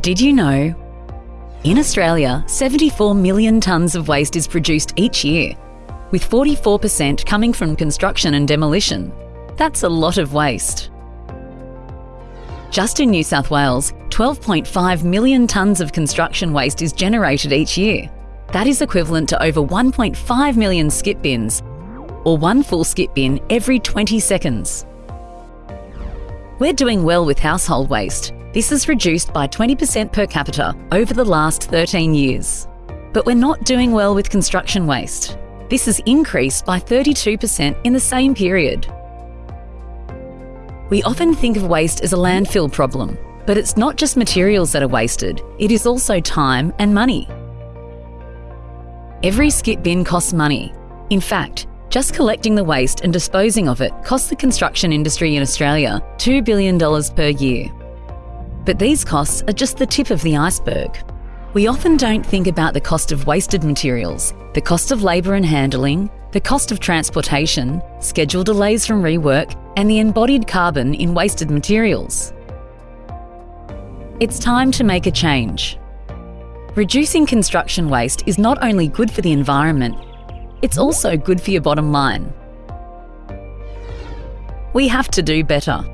Did you know? In Australia, 74 million tonnes of waste is produced each year, with 44% coming from construction and demolition. That's a lot of waste. Just in New South Wales, 12.5 million tonnes of construction waste is generated each year. That is equivalent to over 1.5 million skip bins, or one full skip bin every 20 seconds. We're doing well with household waste. This has reduced by 20% per capita over the last 13 years. But we're not doing well with construction waste. This has increased by 32% in the same period. We often think of waste as a landfill problem, but it's not just materials that are wasted, it is also time and money. Every skip bin costs money. In fact, just collecting the waste and disposing of it costs the construction industry in Australia $2 billion per year. But these costs are just the tip of the iceberg. We often don't think about the cost of wasted materials, the cost of labour and handling, the cost of transportation, schedule delays from rework, and the embodied carbon in wasted materials. It's time to make a change. Reducing construction waste is not only good for the environment, it's also good for your bottom line. We have to do better.